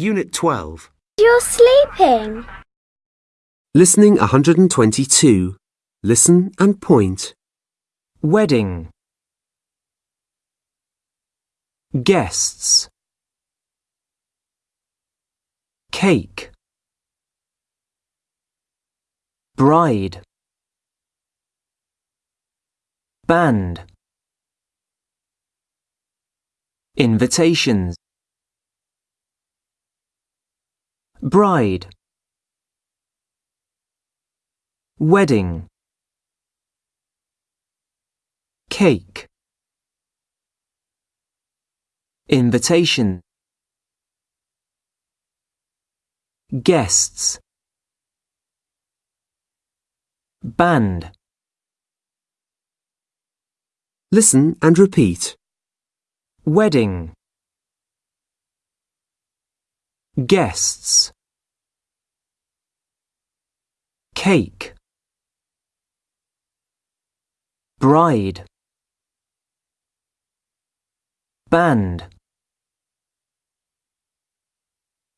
Unit 12. You're sleeping. Listening 122. Listen and point. Wedding. Guests. Cake. Bride. Band. Invitations. Bride. Wedding. Cake. Invitation. Guests. Band. Listen and repeat. Wedding. Guests. Cake. Bride. Band.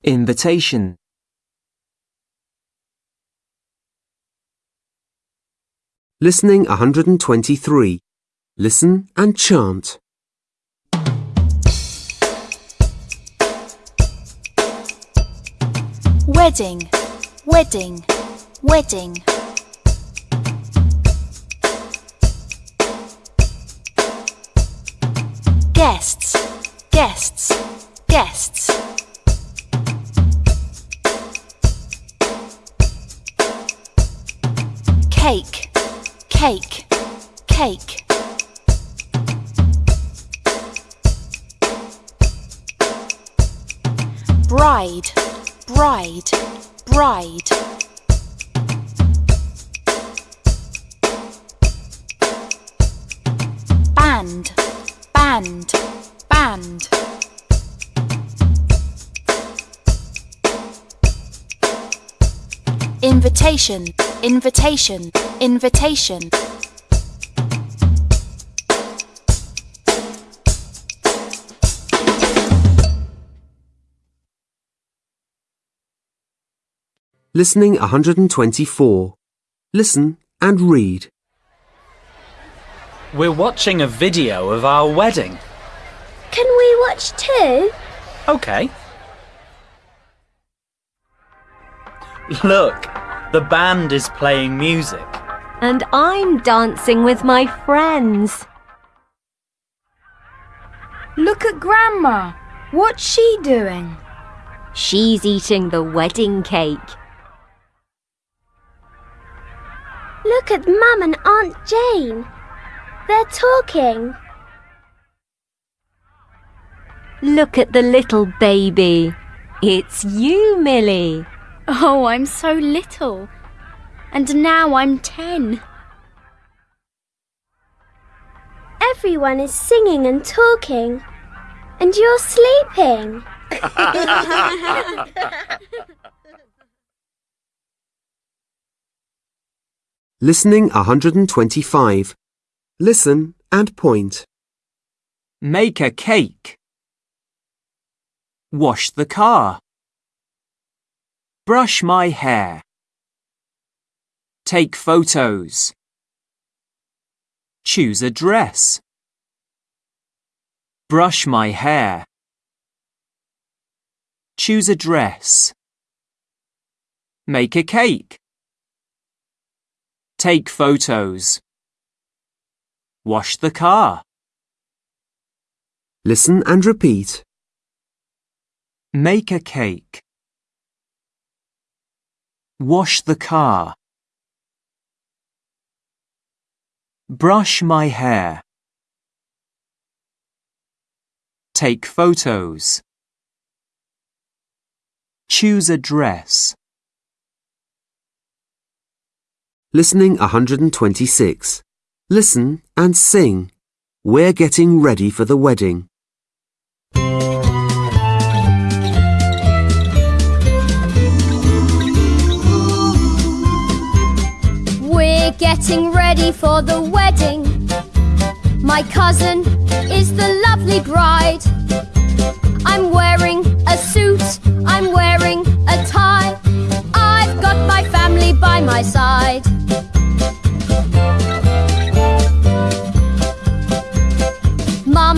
Invitation. Listening 123. Listen and chant. Wedding, wedding, wedding. Guests, guests, guests. Cake, cake, cake. Bride, bride, bride. Band, band, band. Invitation, invitation, invitation. Listening 124. Listen and read. We're watching a video of our wedding. Can we watch too? Okay. Look, the band is playing music. And I'm dancing with my friends. Look at Grandma. What's she doing? She's eating the wedding cake. Look at Mum and Aunt Jane. They're talking. Look at the little baby. It's you, Millie. Oh, I'm so little. And now I'm ten. Everyone is singing and talking. And you're sleeping. Listening 125. Listen and point. Make a cake. Wash the car. Brush my hair. Take photos. Choose a dress. Brush my hair. Choose a dress. Make a cake. Take photos. Wash the car. Listen and repeat. Make a cake. Wash the car. Brush my hair. Take photos. Choose a dress. Listening 126. Listen and sing. We're getting ready for the wedding. We're getting ready for the wedding. My cousin is the lovely bride. I'm wearing a suit, I'm wearing a tie. I've got my family by my side.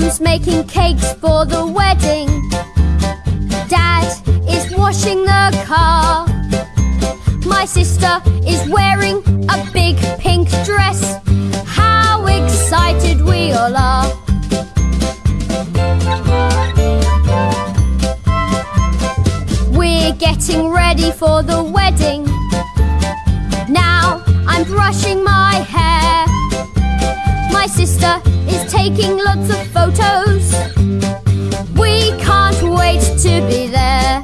Mum's making cakes for the wedding. Dad is washing the car. My sister is wearing a big pink dress. How excited we all are! We're getting ready for the wedding. Now I'm brushing my hair. My sister is taking lots of photos. We can't wait to be there.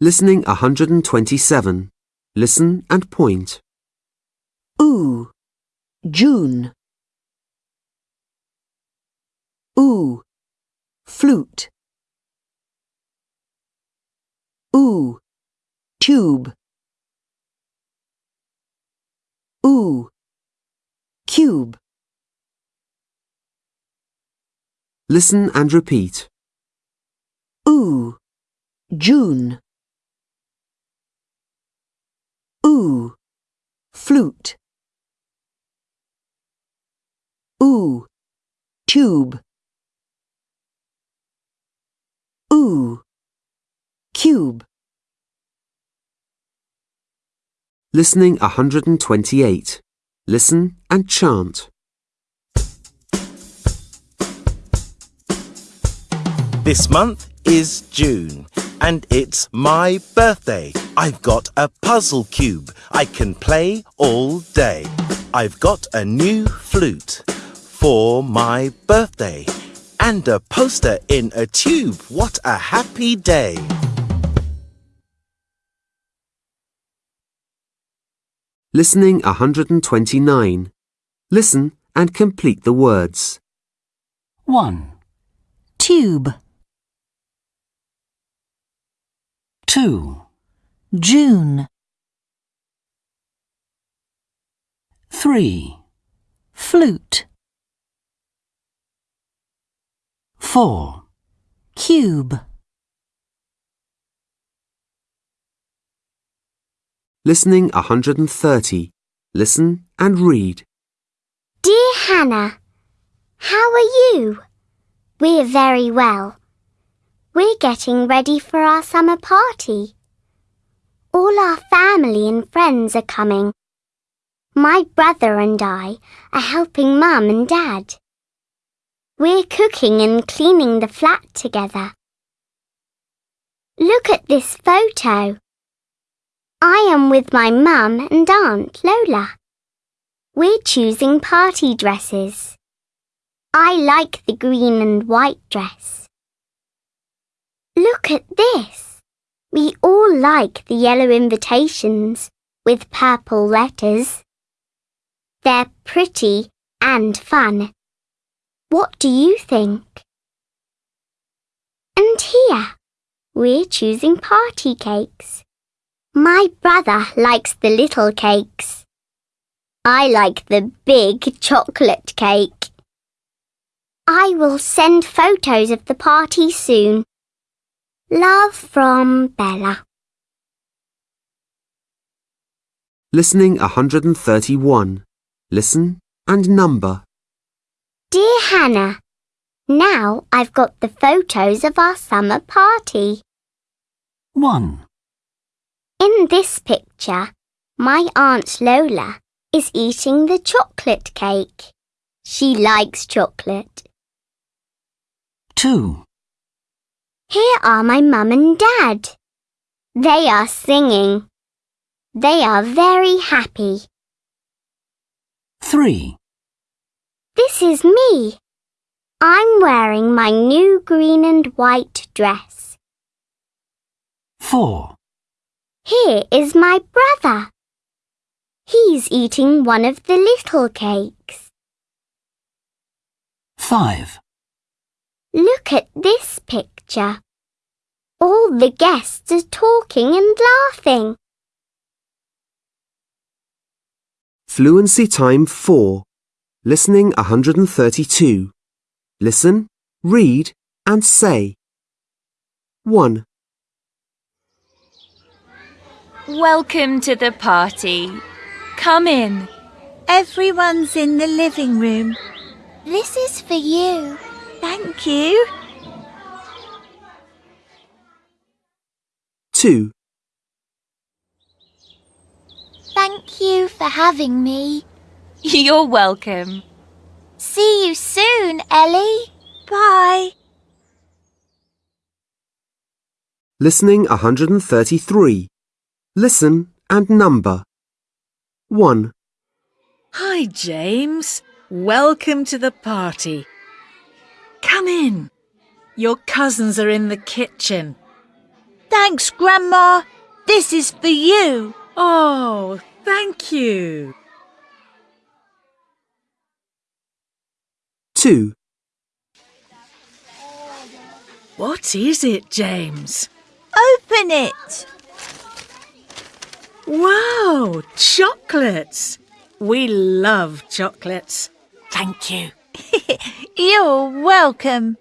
Listening 127. Listen and point. Ooh, June. Ooh, flute. Ooh, tube. Ooh, cube. Listen and repeat. Ooh, June. Ooh, flute. Ooh, tube. Ooh, cube. Listening 128. Listen and chant. This month is June and it's my birthday. I've got a puzzle cube I can play all day. I've got a new flute for my birthday and a poster in a tube. What a happy day! Listening 129. Listen and complete the words. 1, Tube. 2, June. 3, Flute. 4, Cube. Listening 130. Listen and read. Dear Hannah, how are you? We're very well. We're getting ready for our summer party. All our family and friends are coming. My brother and I are helping Mum and Dad. We're cooking and cleaning the flat together. Look at this photo. I am with my mum and aunt Lola. We're choosing party dresses. I like the green and white dress. Look at this. We all like the yellow invitations with purple letters. They're pretty and fun. What do you think? And here, we're choosing party cakes. My brother likes the little cakes. I like the big chocolate cake. I will send photos of the party soon. Love from Bella. Listening 131. Listen and number. Dear Hannah, now I've got the photos of our summer party. 1, In this picture, my Aunt Lola is eating the chocolate cake. She likes chocolate. 2, Here are my mum and dad. They are singing. They are very happy. 3, This is me. I'm wearing my new green and white dress. 4, Here is my brother. He's eating one of the little cakes. 5, Look at this picture. All the guests are talking and laughing. Fluency time 4. Listening 132. Listen, read, and say. 1, Welcome to the party. Come in. Everyone's in the living room. This is for you. Thank you. 2, Thank you for having me. You're welcome. See you soon, Ellie. Bye. Listening 133. Listen and number. 1, Hi, James. Welcome to the party. Come in. Your cousins are in the kitchen. Thanks, Grandma. This is for you. Oh, thank you. 2, What is it, James? Open it. Wow, chocolates. We love chocolates. Thank you. You're welcome.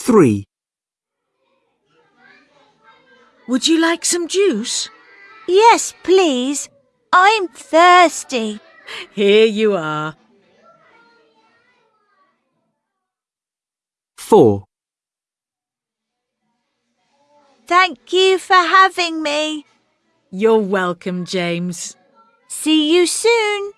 3, Would you like some juice? Yes, please. I'm thirsty. Here you are. 4, Thank you for having me. You're welcome, James. See you soon.